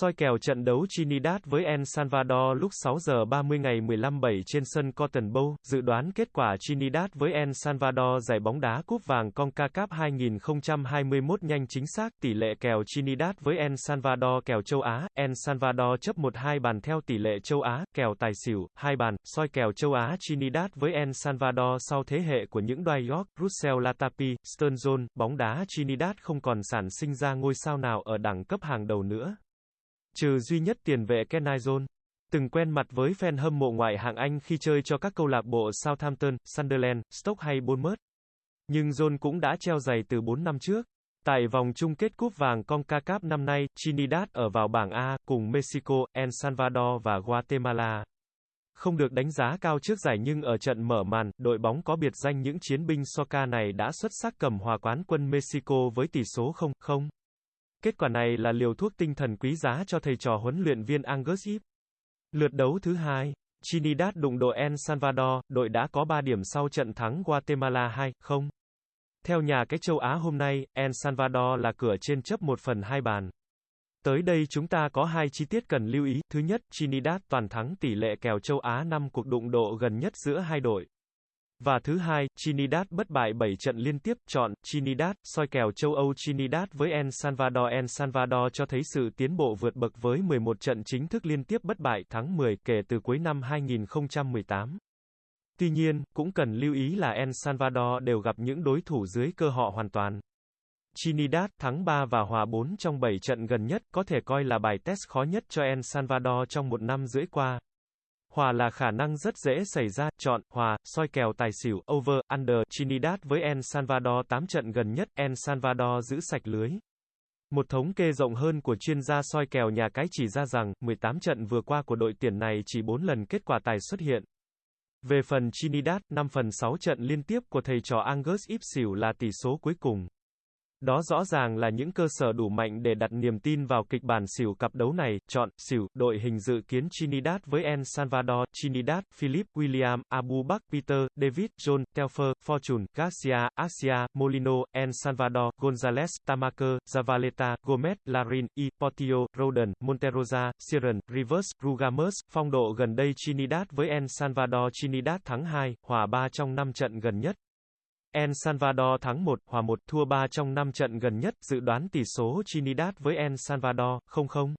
Soi kèo trận đấu Trinidad với El Salvador lúc 6 giờ 30 ngày 15-7 trên sân Cotton Bowl, dự đoán kết quả Trinidad với El Salvador giải bóng đá cúp vàng CONCACAF 2021 nhanh chính xác, tỷ lệ kèo Trinidad với El Salvador kèo châu Á, El Salvador chấp 1-2 bàn theo tỷ lệ châu Á, kèo tài xỉu, 2 bàn, soi kèo châu Á Trinidad với El Salvador sau thế hệ của những đoài York, Russell Latapi, Sturgeon, bóng đá Trinidad không còn sản sinh ra ngôi sao nào ở đẳng cấp hàng đầu nữa. Trừ duy nhất tiền vệ Kenai Từng quen mặt với fan hâm mộ ngoại hạng Anh khi chơi cho các câu lạc bộ Southampton, Sunderland, Stoke hay Bournemouth. Nhưng John cũng đã treo giày từ 4 năm trước. Tại vòng chung kết cúp vàng CONCACAF năm nay, Trinidad ở vào bảng A, cùng Mexico, El Salvador và Guatemala. Không được đánh giá cao trước giải nhưng ở trận mở màn, đội bóng có biệt danh những chiến binh Soca này đã xuất sắc cầm hòa quán quân Mexico với tỷ số 0-0. Kết quả này là liều thuốc tinh thần quý giá cho thầy trò huấn luyện viên Angus Ip. Lượt đấu thứ hai, Trinidad đụng đội El Salvador, đội đã có 3 điểm sau trận thắng Guatemala 2-0. Theo nhà cái châu Á hôm nay, El Salvador là cửa trên chấp 1 phần 2 bàn. Tới đây chúng ta có hai chi tiết cần lưu ý. Thứ nhất, Trinidad toàn thắng tỷ lệ kèo châu Á 5 cuộc đụng độ gần nhất giữa hai đội. Và thứ hai, Trinidad bất bại 7 trận liên tiếp, chọn, Trinidad, soi kèo châu Âu Trinidad với El Salvador El Salvador cho thấy sự tiến bộ vượt bậc với 11 trận chính thức liên tiếp bất bại tháng 10 kể từ cuối năm 2018. Tuy nhiên, cũng cần lưu ý là El Salvador đều gặp những đối thủ dưới cơ họ hoàn toàn. Trinidad thắng 3 và hòa 4 trong 7 trận gần nhất có thể coi là bài test khó nhất cho El Salvador trong một năm rưỡi qua. Hòa là khả năng rất dễ xảy ra, chọn, hòa, soi kèo tài xỉu, over, under, Trinidad với El Salvador 8 trận gần nhất, El Salvador giữ sạch lưới. Một thống kê rộng hơn của chuyên gia soi kèo nhà cái chỉ ra rằng, 18 trận vừa qua của đội tuyển này chỉ 4 lần kết quả tài xuất hiện. Về phần Trinidad, 5 phần 6 trận liên tiếp của thầy trò Angus Ipsil là tỷ số cuối cùng. Đó rõ ràng là những cơ sở đủ mạnh để đặt niềm tin vào kịch bản xỉu cặp đấu này. Chọn, xỉu, đội hình dự kiến Trinidad với El Salvador, Trinidad, Philip, William, Abu Bak, Peter, David, John, Telfer, Fortune, Garcia, Asia, Molino, El Salvador, Gonzalez, Tamaker, Zavaleta, Gomez, Larin, E, Portillo, Roden, Monterosa, Siren, Rivers, Rugamus. Phong độ gần đây Trinidad với El Salvador Trinidad thắng 2, hòa 3 trong 5 trận gần nhất. El Salvador thắng 1, hòa 1, thua 3 trong 5 trận gần nhất, dự đoán tỷ số Trinidad với El Salvador, 0-0.